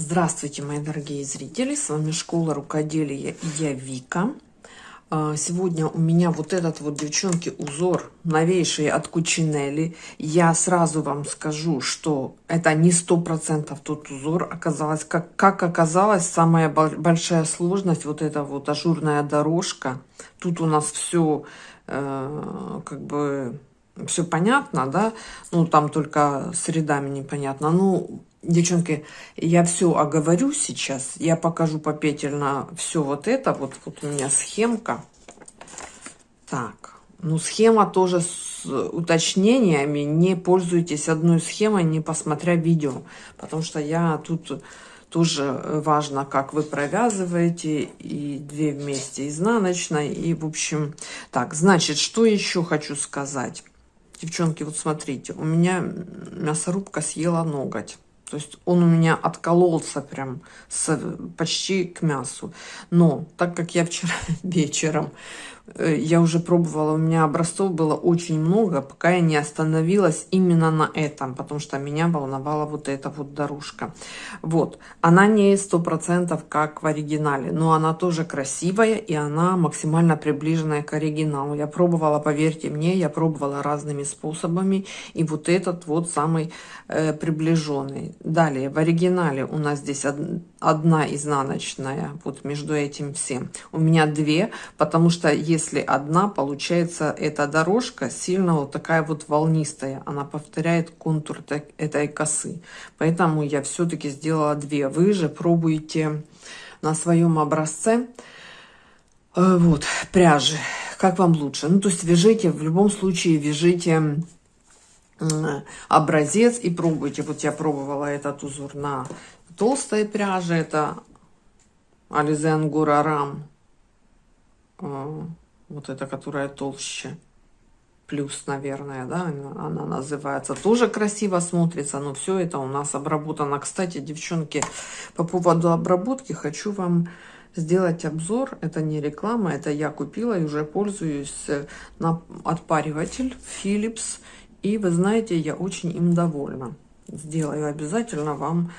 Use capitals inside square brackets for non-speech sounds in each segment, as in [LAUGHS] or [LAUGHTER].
Здравствуйте, мои дорогие зрители! С вами Школа Рукоделия и я Вика. А, сегодня у меня вот этот вот, девчонки, узор новейший от Кучинелли. Я сразу вам скажу, что это не сто процентов тот узор. Оказалось, как, как оказалось, самая большая сложность, вот эта вот ажурная дорожка. Тут у нас все э, как бы все понятно, да, ну, там только с рядами непонятно. Ну, девчонки, я все оговорю сейчас, я покажу попетельно все вот это, вот, вот у меня схемка. Так, ну, схема тоже с уточнениями, не пользуйтесь одной схемой, не посмотря видео, потому что я тут тоже важно, как вы провязываете, и две вместе изнаночной, и, в общем, так, значит, что еще хочу сказать. Девчонки, вот смотрите, у меня мясорубка съела ноготь. То есть он у меня откололся прям с, почти к мясу. Но так как я вчера [LAUGHS] вечером я уже пробовала, у меня образцов было очень много, пока я не остановилась именно на этом, потому что меня волновала вот эта вот дорожка. Вот, она не сто процентов как в оригинале, но она тоже красивая и она максимально приближенная к оригиналу. Я пробовала, поверьте мне, я пробовала разными способами, и вот этот вот самый э, приближенный. Далее, в оригинале у нас здесь од, одна изнаночная, вот между этим всем. У меня две, потому что если одна, получается эта дорожка сильно вот такая вот волнистая. Она повторяет контур этой косы. Поэтому я все-таки сделала две. Вы же пробуете на своем образце э, вот пряжи. Как вам лучше? Ну, то есть вяжите, в любом случае вяжите образец и пробуйте. Вот я пробовала этот узор на толстой пряже. Это Ализен Гурарам э, вот эта, которая толще, плюс, наверное, да, она называется, тоже красиво смотрится, но все это у нас обработано. Кстати, девчонки, по поводу обработки хочу вам сделать обзор, это не реклама, это я купила и уже пользуюсь э, на отпариватель Philips, и вы знаете, я очень им довольна. Сделаю обязательно вам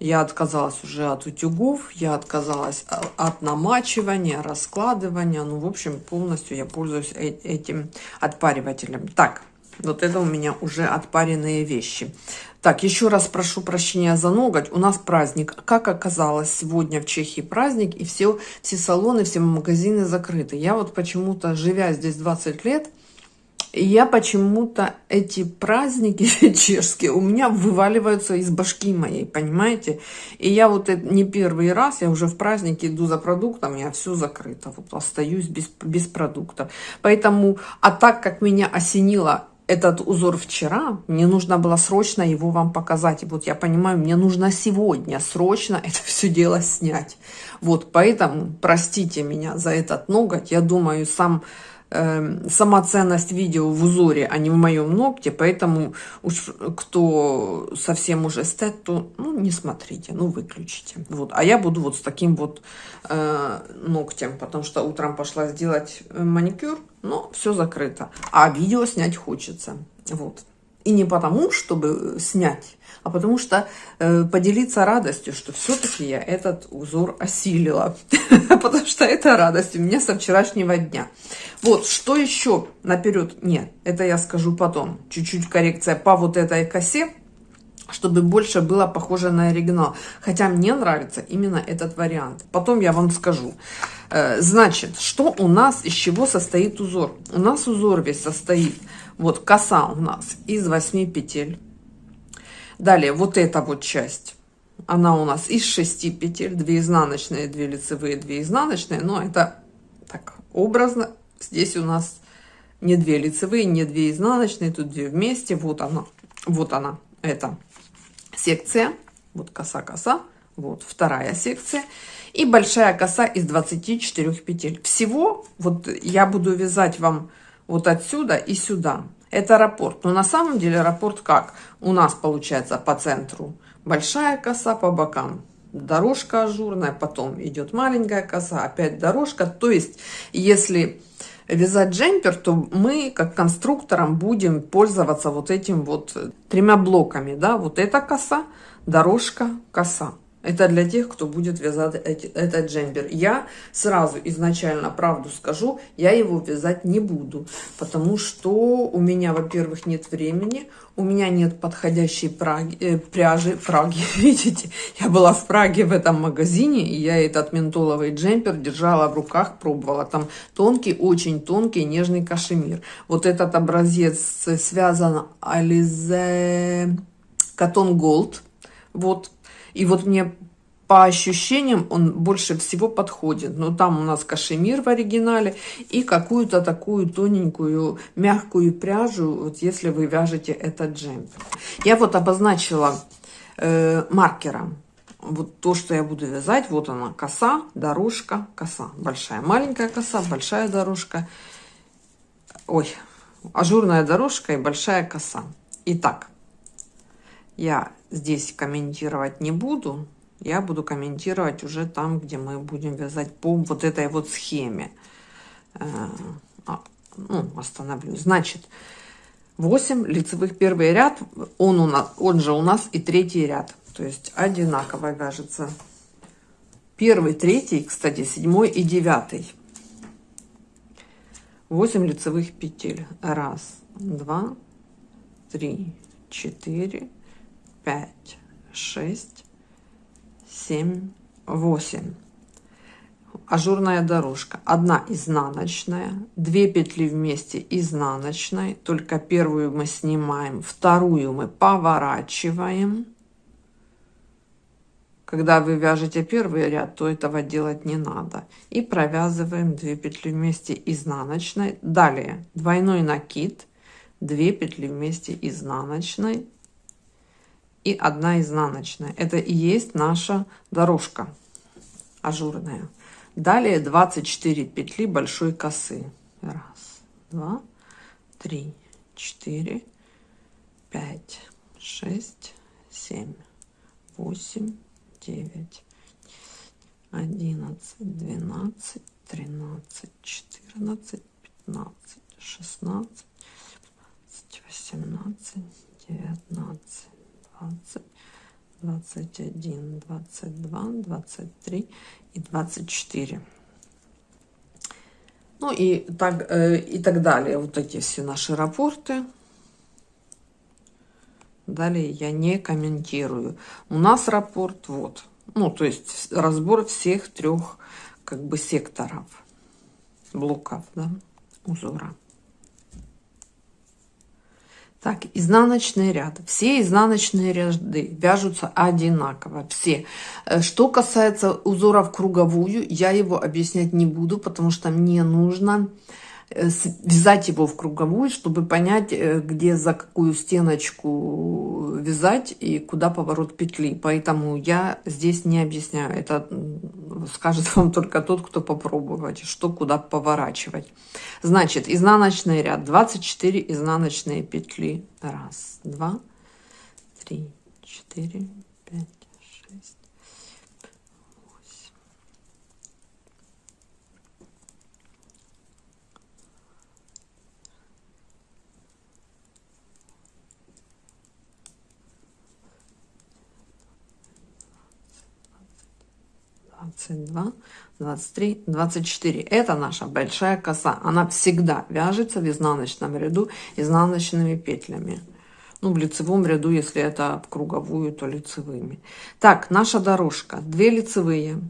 я отказалась уже от утюгов, я отказалась от намачивания, раскладывания. Ну, в общем, полностью я пользуюсь э, этим отпаривателем. Так, вот это у меня уже отпаренные вещи. Так, еще раз прошу прощения за ноготь. У нас праздник. Как оказалось, сегодня в Чехии праздник, и все, все салоны, все магазины закрыты. Я вот почему-то, живя здесь 20 лет, я почему-то эти праздники [LAUGHS] чешские у меня вываливаются из башки моей, понимаете? И я вот это не первый раз, я уже в празднике иду за продуктом, я все закрыто, вот остаюсь без, без продуктов. Поэтому, а так как меня осенило этот узор вчера, мне нужно было срочно его вам показать. И вот я понимаю, мне нужно сегодня срочно [LAUGHS] это все дело снять. Вот, поэтому простите меня за этот ноготь. Я думаю, сам э, сама ценность видео в узоре, а не в моем ногте, поэтому уж кто совсем уже эстет, то ну, не смотрите, ну выключите. Вот. А я буду вот с таким вот э, ногтем, потому что утром пошла сделать э, маникюр, но все закрыто. А видео снять хочется. Вот. И не потому, чтобы снять, а потому что э, поделиться радостью, что все-таки я этот узор осилила. [LAUGHS] Потому что это радость у меня со вчерашнего дня. Вот, что еще наперед? Нет, это я скажу потом. Чуть-чуть коррекция по вот этой косе, чтобы больше было похоже на оригинал. Хотя мне нравится именно этот вариант. Потом я вам скажу. Э, значит, что у нас, из чего состоит узор? У нас узор весь состоит, вот коса у нас из 8 петель. Далее, вот эта вот часть, она у нас из 6 петель, 2 изнаночные, 2 лицевые, 2 изнаночные, но это так образно Здесь у нас не две лицевые, не две изнаночные, тут две вместе. Вот она, вот она, эта секция. Вот коса-коса, вот вторая секция. И большая коса из 24 петель. Всего вот я буду вязать вам вот отсюда и сюда. Это раппорт. Но на самом деле раппорт как? У нас получается по центру большая коса, по бокам дорожка ажурная, потом идет маленькая коса, опять дорожка. То есть, если вязать джемпер, то мы, как конструктором, будем пользоваться вот этим вот тремя блоками, да, вот эта коса, дорожка, коса. Это для тех, кто будет вязать этот джемпер. Я сразу изначально правду скажу, я его вязать не буду, потому что у меня, во-первых, нет времени, у меня нет подходящей праги, э, пряжи, Праги, [LAUGHS] видите, я была в Праге в этом магазине, и я этот ментоловый джемпер держала в руках, пробовала. Там тонкий, очень тонкий, нежный кашемир. Вот этот образец связан Alize Cotton Gold, вот, и вот мне по ощущениям он больше всего подходит. Но там у нас кашемир в оригинале и какую-то такую тоненькую мягкую пряжу, вот если вы вяжете этот джемпер. Я вот обозначила э, маркером вот то, что я буду вязать. Вот она коса, дорожка, коса. Большая, маленькая коса, большая дорожка. Ой, ажурная дорожка и большая коса. Итак, я здесь комментировать не буду. Я буду комментировать уже там, где мы будем вязать по вот этой вот схеме. Э, а, ну, остановлюсь. Значит, 8 лицевых первый ряд, он, у нас, он же у нас и третий ряд. То есть одинаково вяжется. Первый, третий, кстати, седьмой и девятый. 8 лицевых петель. Раз, два, три, четыре, пять, шесть, семь, восемь. Ажурная дорожка. Одна изнаночная, две петли вместе изнаночной, только первую мы снимаем, вторую мы поворачиваем. Когда вы вяжете первый ряд, то этого делать не надо. И провязываем 2 петли вместе изнаночной. Далее двойной накид, 2 петли вместе изнаночной, и одна изнаночная. Это и есть наша дорожка ажурная. Далее 24 петли большой косы. Раз, два, три, четыре, пять, шесть, семь, восемь, девять, одиннадцать, двенадцать, тринадцать, четырнадцать, пятнадцать, шестнадцать, восемнадцать, девятнадцать. 20, 21, 22, 23 и 24. Ну и так, э, и так далее. Вот эти все наши рапорты. Далее я не комментирую. У нас рапорт вот. Ну, то есть разбор всех трех как бы секторов, блоков, да, узора. Так, изнаночный ряд. Все изнаночные ряды вяжутся одинаково, все. Э, что касается узоров круговую, я его объяснять не буду, потому что мне нужно вязать его в круговую, чтобы понять, э, где за какую стеночку вязать и куда поворот петли. Поэтому я здесь не объясняю. Это скажет [LAUGHS] вам только тот, кто попробовать, что куда поворачивать. Значит, изнаночный ряд. 24 изнаночные петли. Раз, два, три, четыре, пять, шесть, 22, 23, 24. Это наша большая коса. Она всегда вяжется в изнаночном ряду изнаночными петлями. Ну, в лицевом ряду, если это в круговую, то лицевыми. Так, наша дорожка. Две лицевые.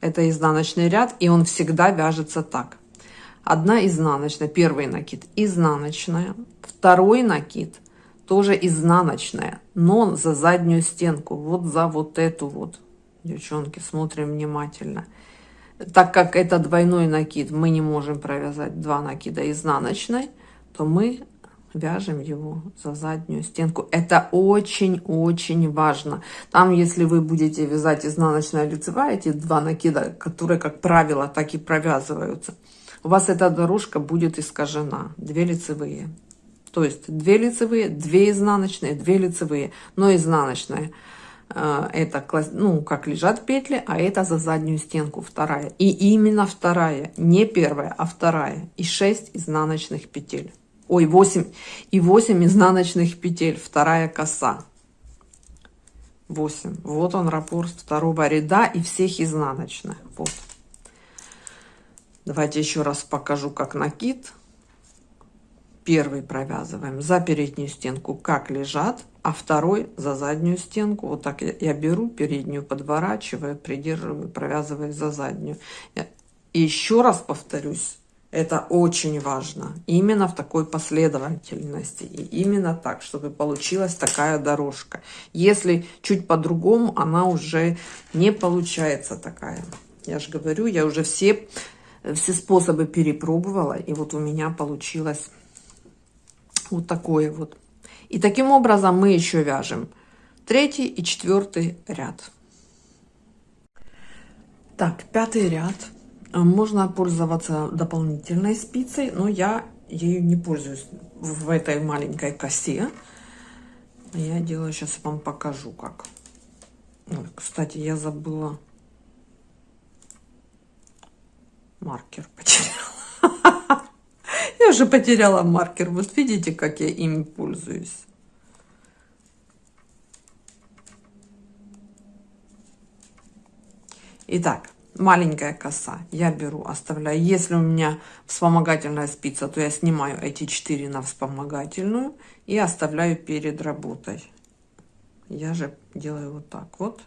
Это изнаночный ряд, и он всегда вяжется так. Одна изнаночная, первый накид изнаночная, второй накид тоже изнаночная, но за заднюю стенку, вот за вот эту вот Девчонки, смотрим внимательно. Так как это двойной накид, мы не можем провязать два накида изнаночной, то мы вяжем его за заднюю стенку. Это очень-очень важно. Там, если вы будете вязать изнаночная лицевая, эти два накида, которые, как правило, так и провязываются, у вас эта дорожка будет искажена. Две лицевые. То есть две лицевые, две изнаночные, две лицевые, но изнаночная – это, ну, как лежат петли, а это за заднюю стенку вторая. И именно вторая, не первая, а вторая. И 6 изнаночных петель. Ой, 8 и 8 изнаночных петель, вторая коса. 8. Вот он раппорт второго ряда и всех изнаночных. Вот. Давайте еще раз покажу, как накид. Первый провязываем за переднюю стенку, как лежат, а второй за заднюю стенку. Вот так я, я беру переднюю, подворачиваю, придерживаю, провязываю за заднюю. И еще раз повторюсь, это очень важно. Именно в такой последовательности. И именно так, чтобы получилась такая дорожка. Если чуть по-другому, она уже не получается такая. Я же говорю, я уже все, все способы перепробовала. И вот у меня получилось вот такое вот. И таким образом мы еще вяжем третий и четвертый ряд. Так, пятый ряд. Можно пользоваться дополнительной спицей, но я ею не пользуюсь в этой маленькой косе. Я делаю, сейчас вам покажу как. кстати, я забыла маркер уже потеряла маркер. Вот видите, как я ими пользуюсь. Итак, маленькая коса. Я беру оставляю. Если у меня вспомогательная спица то я снимаю эти 4 на вспомогательную и оставляю перед работой. Я же делаю вот так вот.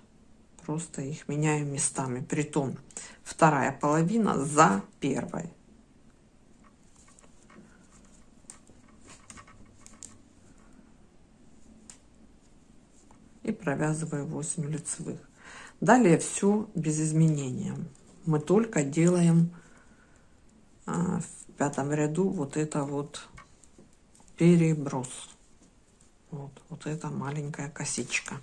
Просто их меняю местами. Притом вторая половина за первой и провязываю 8 лицевых Далее все без изменения. Мы только делаем а, в пятом ряду вот это вот переброс. Вот, вот эта маленькая косичка.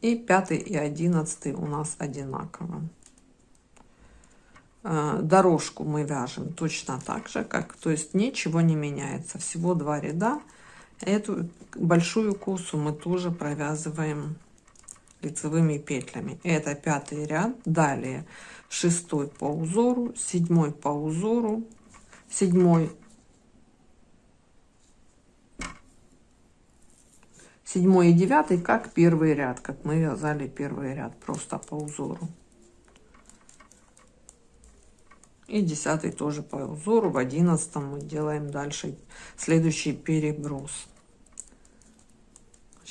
И пятый и одиннадцатый у нас одинаково. А, дорожку мы вяжем точно так же, как, то есть ничего не меняется. Всего два ряда. Эту большую косу мы тоже провязываем лицевыми петлями. Это пятый ряд. Далее шестой по узору седьмой по узору седьмой седьмой и девятый как первый ряд как мы вязали первый ряд просто по узору. И десятый тоже по узору. В одиннадцатом мы делаем дальше следующий переброс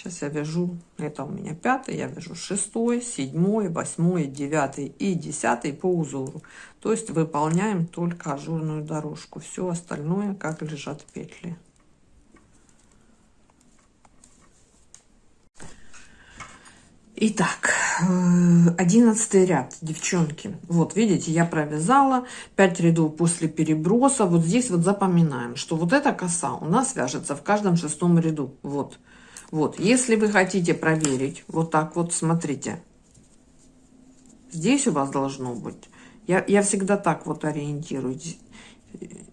Сейчас я вяжу, это у меня пятый, я вяжу шестой, седьмой, восьмой, девятый и десятый по узору. То есть выполняем только ажурную дорожку. Все остальное, как лежат петли. Итак, э, одиннадцатый ряд, девчонки. Вот, видите, я провязала 5 рядов после переброса. Вот здесь вот запоминаем, что вот эта коса у нас вяжется в каждом шестом ряду. Вот. Вот, если вы хотите проверить, вот так вот, смотрите. Здесь у вас должно быть. Я, я всегда так вот ориентируюсь,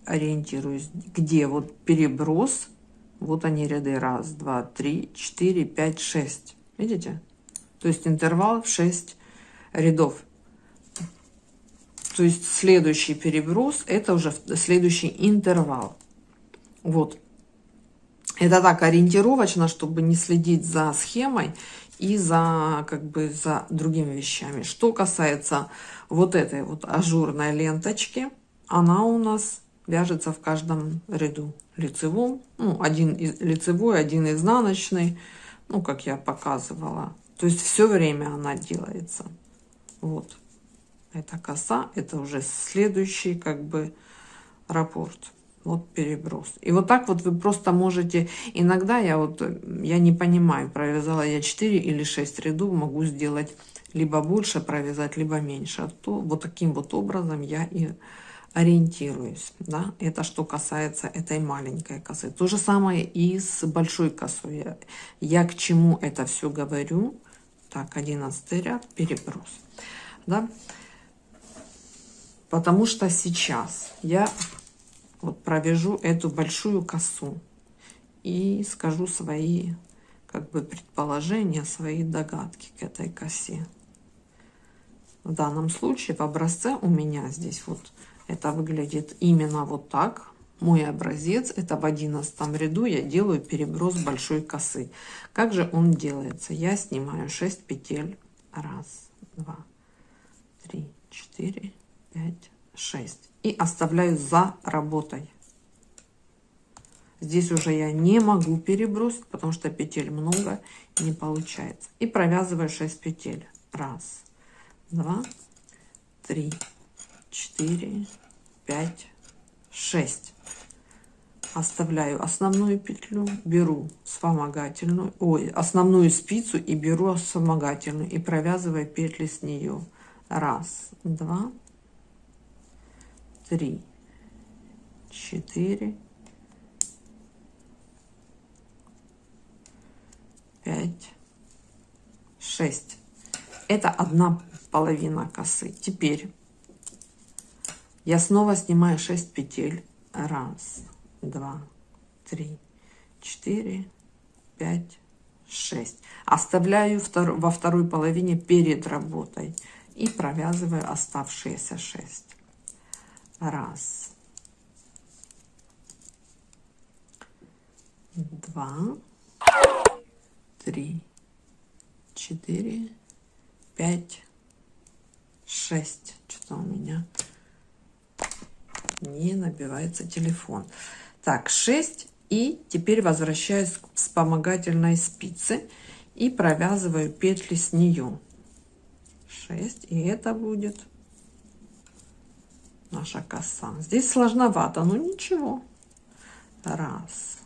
ориентируюсь, где вот переброс. Вот они ряды. Раз, два, три, четыре, пять, шесть. Видите? То есть интервал в 6 рядов. То есть следующий переброс, это уже следующий интервал. Вот. Это так ориентировочно, чтобы не следить за схемой и за как бы за другими вещами. Что касается вот этой вот ажурной ленточки, она у нас вяжется в каждом ряду лицевом. Ну, один из, лицевой, один изнаночный, ну, как я показывала. То есть все время она делается. Вот. Это коса, это уже следующий как бы раппорт вот переброс. И вот так вот вы просто можете, иногда я вот, я не понимаю, провязала я 4 или 6 рядов, могу сделать либо больше провязать, либо меньше. А то вот таким вот образом я и ориентируюсь. Да? Это что касается этой маленькой косы. То же самое и с большой косой. Я, к чему это все говорю? Так, 11 ряд, переброс. Да? Потому что сейчас я вот провяжу эту большую косу и скажу свои как бы предположения, свои догадки к этой косе. В данном случае в образце у меня здесь вот это выглядит именно вот так. мой образец, это в одиннадцатом ряду я делаю переброс большой косы. Как же он делается? Я снимаю 6 петель. Раз, два, три, четыре, пять, шесть. И оставляю за работой. Здесь уже я не могу перебросить, потому что петель много, не получается. И провязываю 6 петель. Раз, два, три, четыре, пять, шесть оставляю основную петлю беру вспомогательную ой основную спицу и беру вспомогательную и провязываю петли с нее раз два три четыре пять шесть это одна половина косы теперь я снова снимаю 6 петель раз два, три, четыре, пять, шесть. Оставляю во второй половине перед работой и провязываю оставшиеся шесть. Раз, два, три, четыре, пять, шесть. Что-то у меня не набивается телефон. Так, 6. И теперь возвращаюсь к вспомогательной спице и провязываю петли с нее. 6. И это будет наша коса. Здесь сложновато, но ничего. Раз.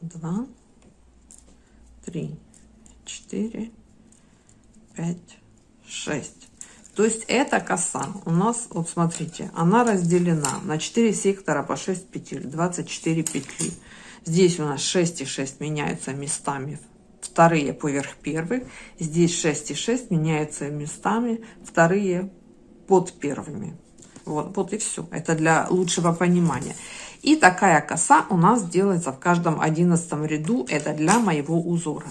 Два. Три. Четыре. Пять. Шесть. То есть эта коса у нас, вот смотрите, она разделена на 4 сектора по 6 петель, 24 петли. Здесь у нас 6 и 6 меняются местами вторые поверх первых. Здесь 6 и 6 меняются местами вторые под первыми. Вот, вот и все. Это для лучшего понимания. И такая коса у нас делается в каждом одиннадцатом ряду. Это для моего узора.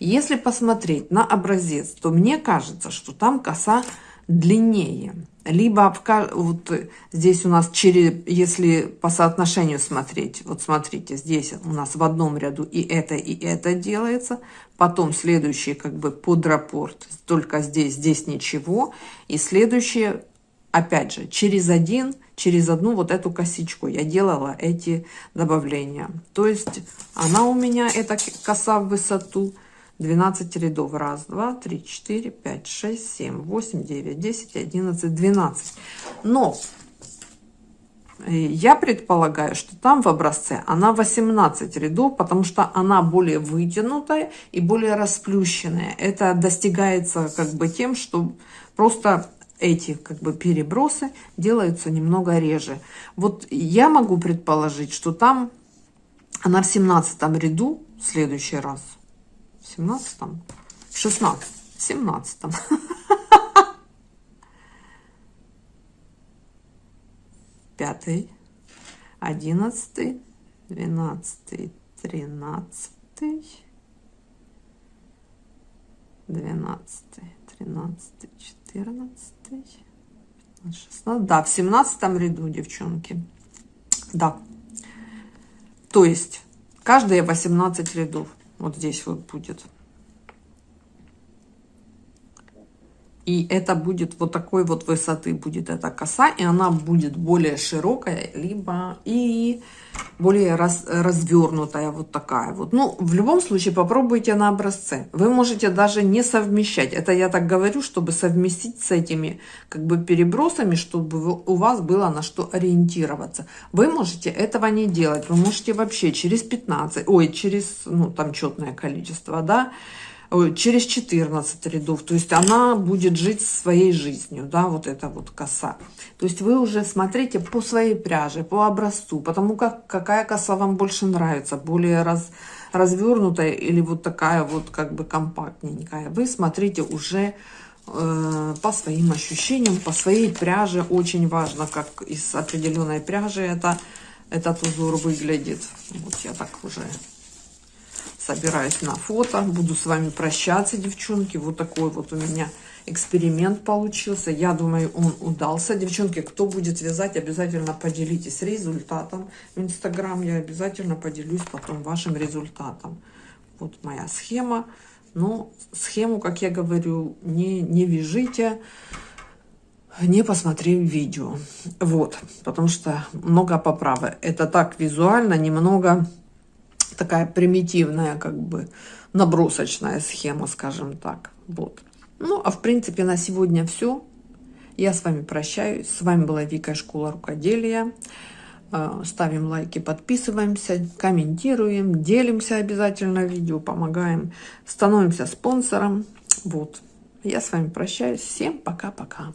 Если посмотреть на образец, то мне кажется, что там коса длиннее. Либо вот здесь у нас через, если по соотношению смотреть, вот смотрите, здесь у нас в одном ряду и это, и это делается. Потом следующий как бы под рапорт, только здесь, здесь ничего. И следующее, опять же, через один, через одну вот эту косичку я делала эти добавления. То есть она у меня, эта коса в высоту, 12 рядов. Раз, два, три, четыре, пять, шесть, семь, восемь, девять, десять, одиннадцать, двенадцать. Но э, я предполагаю, что там в образце она 18 рядов, потому что она более вытянутая и более расплющенная. Это достигается как бы тем, что просто эти как бы перебросы делаются немного реже. Вот я могу предположить, что там она в 17 ряду в следующий раз 17 16 17 пятый одиннадцатый двенадцатый тринадцатый двенадцатый тринадцатый четырнадцатый шестнадцать. Да в семнадцатом ряду девчонки. Да. То есть каждые 18 рядов вот здесь вот будет. И это будет вот такой вот высоты будет эта коса, и она будет более широкая, либо и более раз, развернутая, вот такая вот. Ну, в любом случае, попробуйте на образце. Вы можете даже не совмещать. Это я так говорю, чтобы совместить с этими как бы перебросами, чтобы у вас было на что ориентироваться. Вы можете этого не делать. Вы можете вообще через 15, ой, через, ну, там четное количество, да, через 14 рядов. То есть она будет жить своей жизнью, да, вот эта вот коса. То есть вы уже смотрите по своей пряже, по образцу, потому как какая коса вам больше нравится, более раз, развернутая или вот такая вот как бы компактненькая. Вы смотрите уже э, по своим ощущениям, по своей пряже. Очень важно, как из определенной пряжи это, этот узор выглядит. Вот я так уже собираюсь на фото. Буду с вами прощаться, девчонки. Вот такой вот у меня эксперимент получился. Я думаю, он удался. Девчонки, кто будет вязать, обязательно поделитесь результатом. В Инстаграм я обязательно поделюсь потом вашим результатом. Вот моя схема. Но схему, как я говорю, не, не вяжите, не посмотрев видео. Вот, потому что много поправок. Это так визуально, немного такая примитивная, как бы набросочная схема, скажем так. Вот. Ну, а в принципе на сегодня все. Я с вами прощаюсь. С вами была Вика Школа Рукоделия. Э, ставим лайки, подписываемся, комментируем, делимся обязательно видео, помогаем, становимся спонсором. Вот. Я с вами прощаюсь. Всем пока-пока.